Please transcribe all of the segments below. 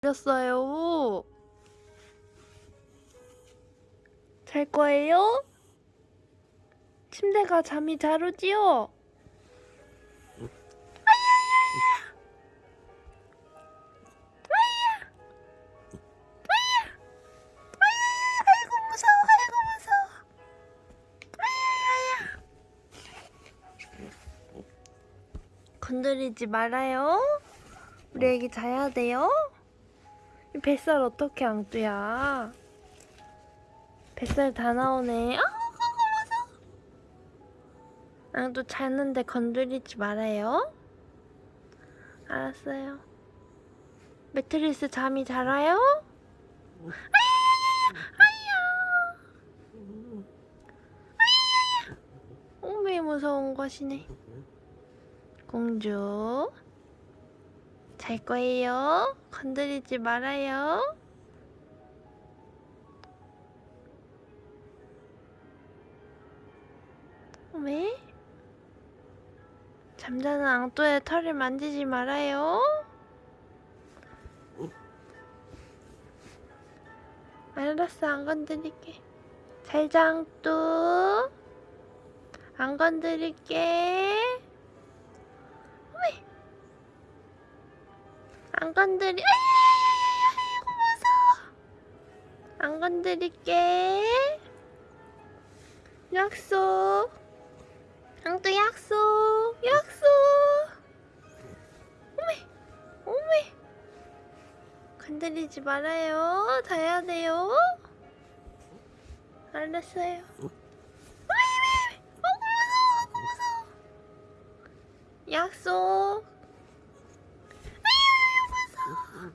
졸렸어요. 잘 거예요? 침대가 잠이 잘 오지요? 건드리지 말아요 우리 애기 자야 돼요 이 뱃살 어떻게 앙뚜야? 뱃살 다 나오네. 아 무서워 앙뚜 잤는데 건드리지 말아요. 알았어요. 매트리스 잠이 잘 와요? 어메 무서운 것이네. 공주 잘 거예요. 건드리지 말아요. 왜? 잠자는 앙또의 털을 만지지 말아요. 알았어 안 건드릴게. 잘자 앙또. 안 건드릴게. 안 건드리. 아이고 무서워. 안 건드릴게. 약속. 앙또 약속. 약속. 어메. 어메. 건드리지 말아요. 자야 돼요. 알았어요. 약속. 은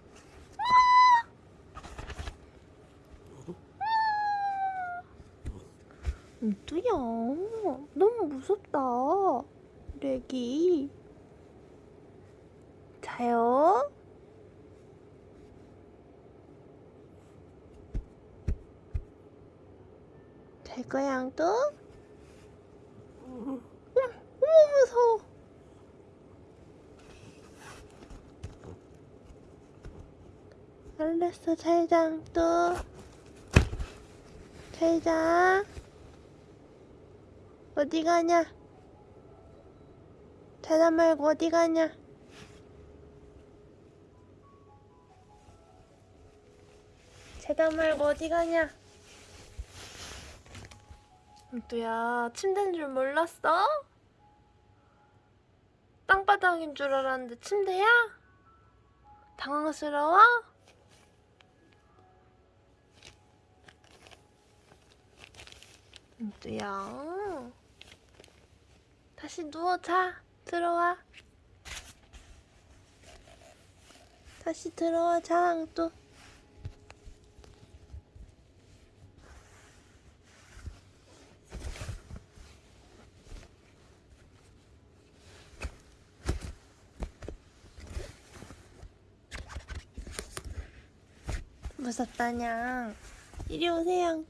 뚜야, 너무 무섭다. 애기. 자요. 잘 거야, 앙뚜? 어머, 무서워. 알았어 잘자 또 잘자 어디 가냐 자다 말고 어디 가냐 자다 말고 어디 가냐 또야 침대인 줄 몰랐어? 땅바닥인 줄 알았는데 침대야? 당황스러워? 은뚜야 다시 누워 자. 들어와. 다시 들어와 자 앙뚜 무섭다냥. 이리 오세요 앙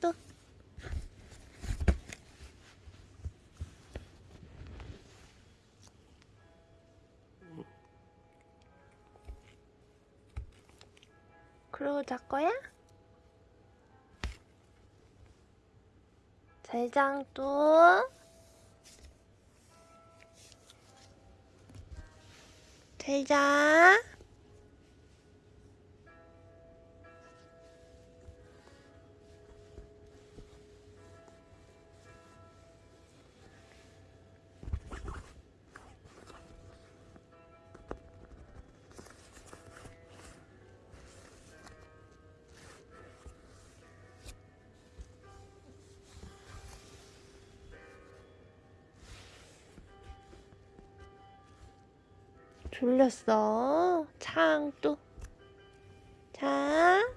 잘 거야? 잘장 또 잘자 졸렸어 창 또 자.